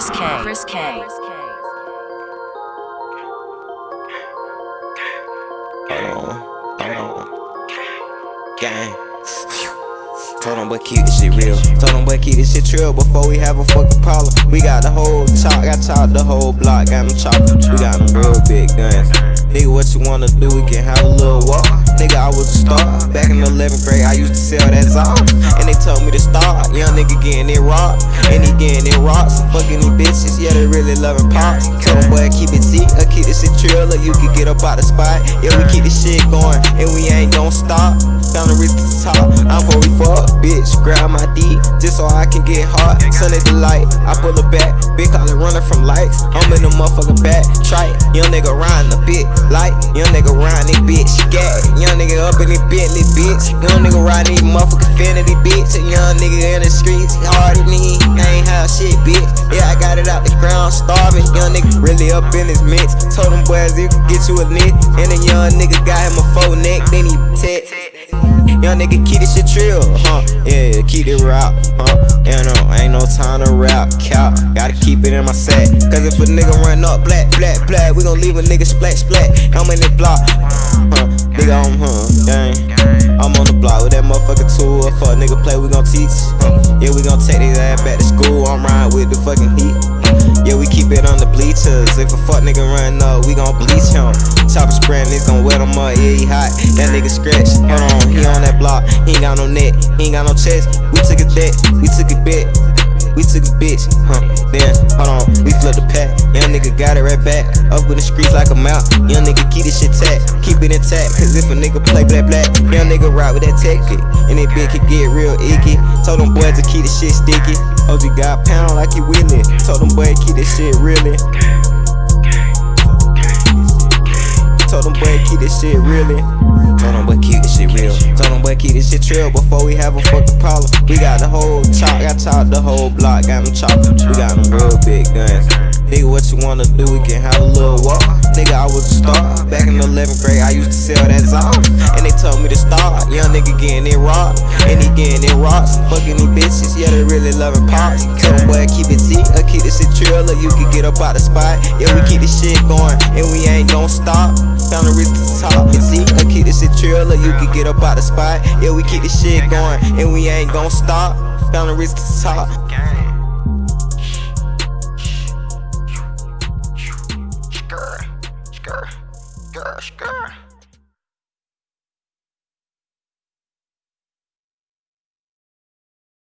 Chris K. Chris K. Hold on, hold on. Gang. Told them, but keep this shit real. Told them, but keep this shit real before we have a fucking problem. We got the whole chop, got chopped the whole block, got them chopped. We got them real big guns. Nigga, what you wanna do? We can have a little walk. Nigga, I was a star. Back in the 11th grade, I used to sell that Zol. And they told me to start. Young nigga getting it rock. And he getting it rock. So fucking these bitches, yeah, they really loving pops. Told them, boy, keep it Z, or keep this shit trill, or you can get up out the spot. Yeah, we keep this shit going, and we ain't gon' stop. Found the wrist to the top. I'm before we fuck, bitch. Grab my D, just so I can get hot. the light, I pull it back. Big collar running from lights. I'm in the motherfucking back. Try it. young nigga riding a bit. Light, young nigga riding it, bitch. Gag, young nigga up in it, Bentley, bitch. Young nigga riding it, motherfucking Infiniti, bitch. A young nigga in the streets, hard than me. Ain't have shit, bitch. Yeah, I got it out the ground, starving. Young nigga really up in his mix. Told them boys, you can get you a knit. And a young nigga got him a faux neck, then he text. Young nigga keep this shit trill, huh? Yeah, keep it rap, huh? You know, ain't no time to rap, cap. Gotta keep it in my sack. Cause if a nigga run up black, black, black, we gon' leave a nigga splat, splat. I'm in the block, huh? Nigga, I'm, huh? If a nigga play, we gon' teach. Yeah, we gon' take his ass back to school. I'm riding with the fucking heat. Yeah, we keep it on the bleachers. If a fuck nigga run up, we gon' bleach him. Chopper spraying, niggas gon' wet him up. Yeah, he hot. That nigga scratch. Hold on, he on that block. He ain't got no neck, he ain't got no chest. We took a debt, we took a bet. We took a bitch, huh? Then, hold on, we flipped the pack. Young nigga got it right back. Up with the streets like a mouth. Young nigga keep this shit tack. Keep it intact. Cause if a nigga play black black, young nigga ride with that tech click. And that bitch can get real icky. Told them boys to keep this shit sticky. OG got pound like he willing. Told them boys keep this shit really. Told them boy keep this shit really. Told them boy keep this shit real. Told them boy keep this shit real before we have a fucking problem. We got the whole chop, got chopped the whole block, got them chopped. We got them real big guns. Nigga, what you wanna do? We can have a little walk. Nigga, I was a star. Back in the 11th grade, I used to sell that Zol. And they told me to start. Young nigga getting it rock. And he getting it rocks. Fucking these bitches, yeah, they really loving pops. Told them boy keep it Z, or uh, keep this shit trill, or you can get up out the spot. Yeah, we keep this shit going, and we ain't gon' stop. Found the wrist to the top. And Z, or keep this shit trill, or you can get up out the spot. Yeah, we keep this shit going, and we ain't gon' stop. Found the wrist to the top.